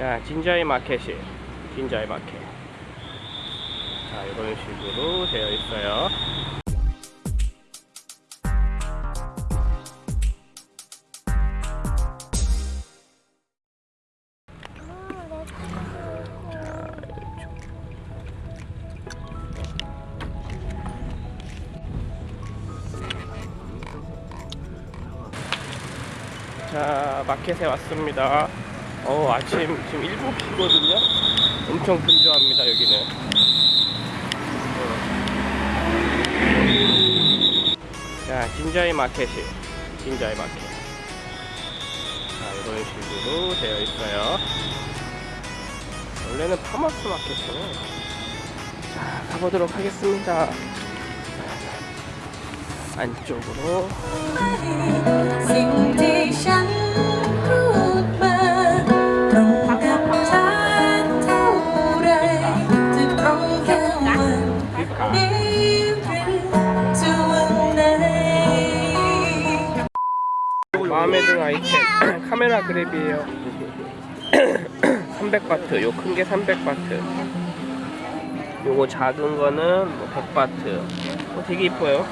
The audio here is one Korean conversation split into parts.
자, 진자이 마켓이 진자이 마켓. 자, 이런 식으로 되어 있어요. 자, 마켓에 왔습니다. 어, 아침 지금 7시거든요. 엄청 분주합니다, 여기는. 자, 진자이 마켓이 진자이 마켓. 자, 이런 식으로 되어 있어요. 원래는 파마스 마켓이네. 자, 가보도록 하겠습니다. 안쪽으로. 마음에 드는 아이템. 카메라 그랩이에요. 300바트. 요 큰 게 300바트. 요거 작은 거는 뭐 100바트. 어, 되게 이뻐요.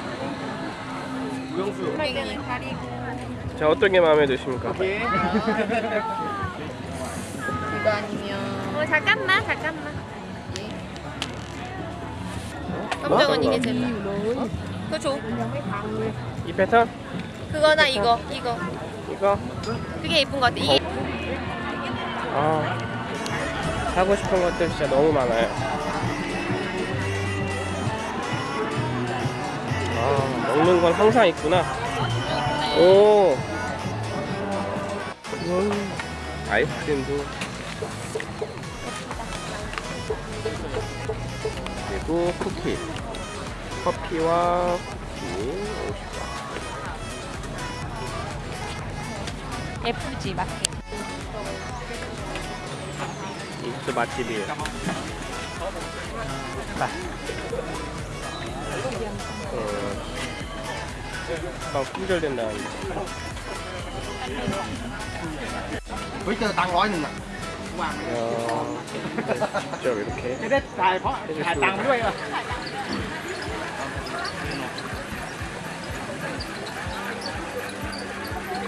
자 어떤 게 마음에 드십니까? 이거 아니면 어 잠깐만 잠깐만. 뭐? 검정은 이게 제일 그거 줘. 이 패턴? 그거나 이거 이거. 이거? 그게 예쁜 것 같아. 이게 아. 사고 싶은 것들 진짜 너무 많아요. 아 먹는 건 항상 있구나. 오. 음, 아이스크림도. 그리고 쿠키. 커피와 쿠키 50원 FG 마켓 이것도 맛집이에요. 자. 어, 방 품절된다는데. bây giờ tăng gói này nè 어, 직접 이렇게 cái đấy xài có xài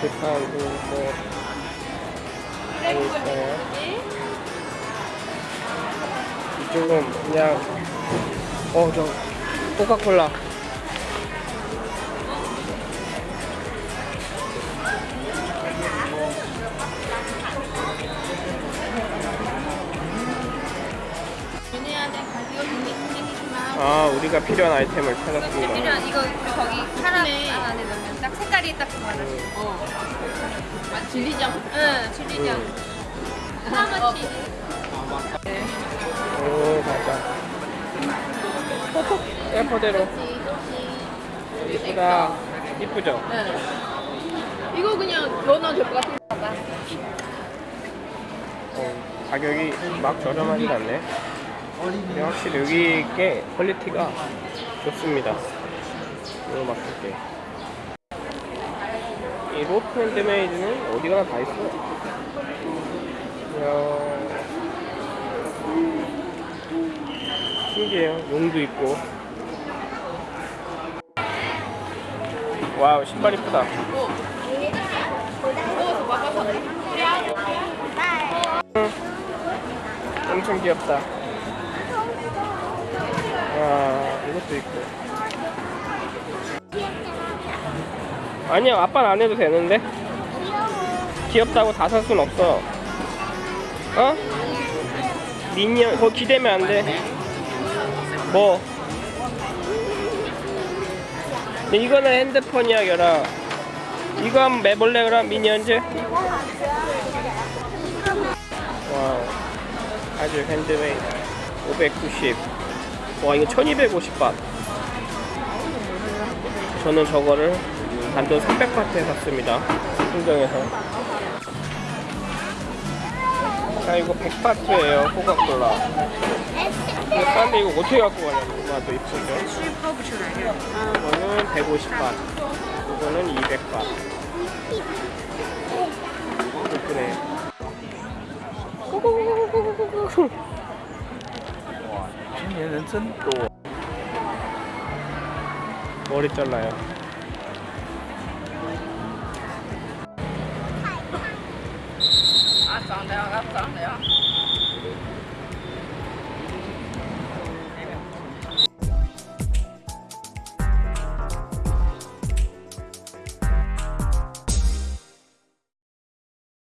이렇게 파고 뭐 하고 있어요. 이쪽은 그냥 어저 코카콜라 이거 준비 준비해주마 아 우리가 필요한 아이템을 찾았습니다. 필요한 이거 그 거기 카라 안에 넣으면 딱 색깔이 딱 맞아 어. 아, 진리장 응 진리장 하나치 오 맞아. 예뻐대로. 이쁘다. 이쁘죠? 이거 그냥 넣어놔도 될 것 같아 어, 가격이 막 저렴하진 않네. 근데 확실히 여기 게 퀄리티가 좋습니다. 이거 막을 게. 이 로프 handmade는 어디 가나 다 있어. 이야. 신기해요. 용도 있고. wow, 신발 이쁘다. 엄청 귀엽다. 와, 이것도 있고. 아니야, 아빠는 안 해도 되는데. 귀엽다고 다 살 순 없어. 어? 미니언, 그거 기대면 안 돼. 뭐? 근데 이거는 핸드폰이야, 결아. 이거 한번 매볼래, 그럼 미니언즈? wow. 아주 핸드메이드 590. 와 이거 1250바. 저는 저거를 단돈 300바트에 샀습니다. 흥정에서. 자 이거 100바트예요 코카콜라. 이거 싼데 이거 어떻게 갖고 가냐고 나도 이쁘죠. 이거는 150바. 이거는 200바. 예쁘네. 얘는 真多 머리 잘라요. 아, 짠데요, 아, 짠데요.